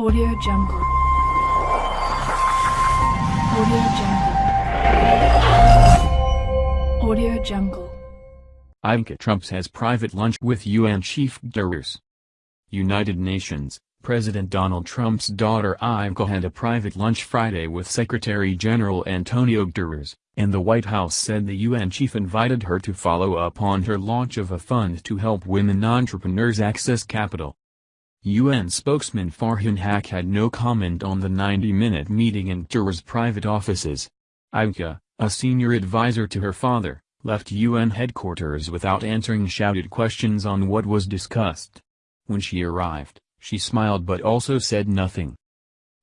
Audio Jungle. Audio Jungle. Audio Jungle. Ivanka Trump has private lunch with UN Chief Guterres. United Nations, President Donald Trump's daughter Ivanka had a private lunch Friday with Secretary General Antonio Guterres, and the White House said the UN chief invited her to follow up on her launch of a fund to help women entrepreneurs access capital. UN spokesman Farhan Haq had no comment on the 90-minute meeting in Guterres' private offices. Ivanka, a senior advisor to her father, left UN headquarters without answering shouted questions on what was discussed. When she arrived, she smiled but also said nothing.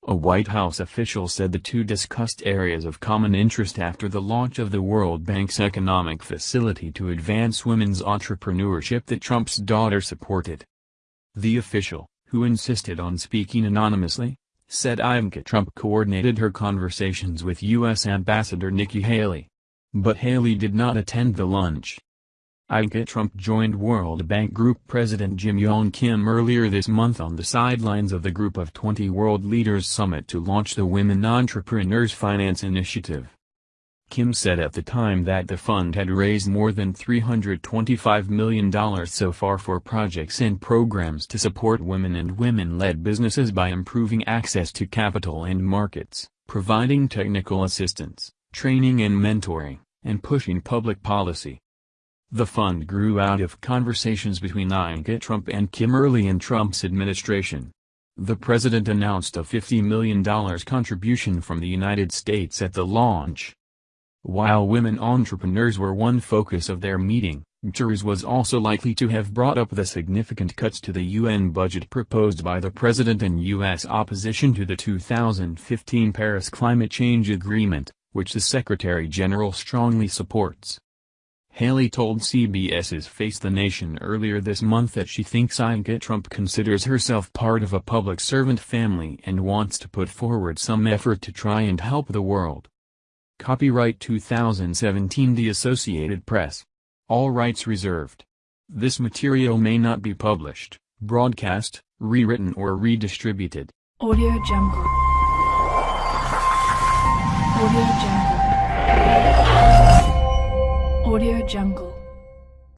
A White House official said the two discussed areas of common interest after the launch of the World Bank's economic facility to advance women's entrepreneurship that Trump's daughter supported. The official, who insisted on speaking anonymously, said Ivanka Trump coordinated her conversations with U.S. Ambassador Nikki Haley. But Haley did not attend the lunch. Ivanka Trump joined World Bank Group President Jim Yong Kim earlier this month on the sidelines of the Group of 20 World Leaders Summit to launch the Women Entrepreneurs Finance Initiative. Kim said at the time that the fund had raised more than $325 million so far for projects and programs to support women and women-led businesses by improving access to capital and markets, providing technical assistance, training and mentoring, and pushing public policy. The fund grew out of conversations between Ivanka Trump and Kim early in Trump's administration. The president announced a $50 million contribution from the United States at the launch. While women entrepreneurs were one focus of their meeting, Guterres was also likely to have brought up the significant cuts to the UN budget proposed by the president and U.S. opposition to the 2015 Paris Climate Change Agreement, which the Secretary-General strongly supports. Haley told CBS's Face the Nation earlier this month that she thinks Ivanka Trump considers herself part of a public servant family and wants to put forward some effort to try and help the world. Copyright 2017 The Associated Press. All rights reserved. This material may not be published, broadcast, rewritten or redistributed. Audio Jungle. Audio Jungle. Audio Jungle.